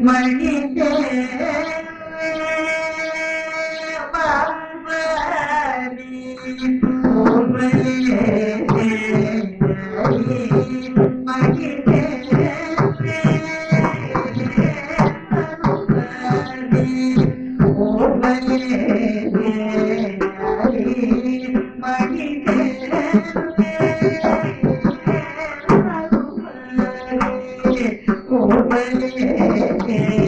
Mani te mê